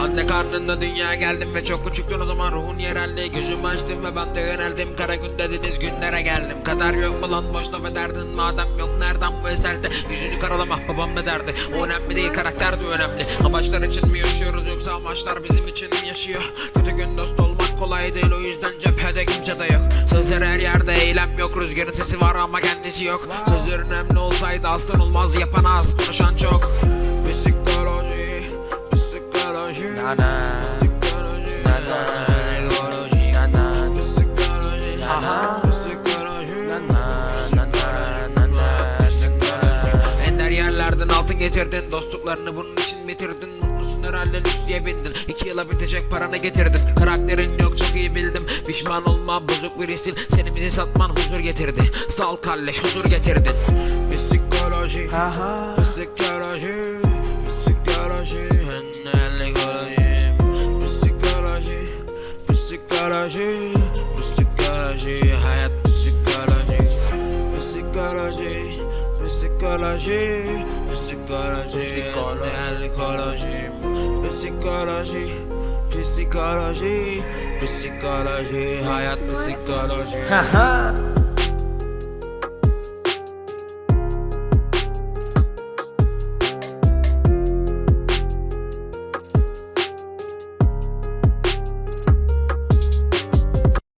Anne karnında dünya geldim ve çok küçüktün o zaman ruhun yereldi Gözümü açtım ve ben de yöneldim. Kara gün dediniz günlere geldim. Kader yok mu lan boş laf ederdin Madem yok nereden bu eserde? Yüzünü karalama babam ne derdi? O önemli değil karakter de önemli. Amaçlar için mi yaşıyoruz yoksa amaçlar bizim için mi yaşıyor? Kötü gün dost olmak kolay değil o yüzden cephede kimse de yok. Sözler her yerde eylem yok Rüzgarın sesi var ama kendisi yok. Sözler önemli olsaydı aslan olmaz yapan az konuşan çok Ender yerlerden altın getirdin Dostluklarını bunun için bitirdin. Mutlusun herhalde lüks diye bindin. İki yıla bitecek paranı getirdin. Karakterin yok çok iyi bildim. Pişman olma bozuk birisin. Seni bizi satman huzur getirdi. Sal kalleş huzur getirdin. Psikoloji. Aha Psikoloji Psikoloji Psikoloji Psikoloji Psikoloji Psikoloji Psikoloji Hayat psikoloji Haha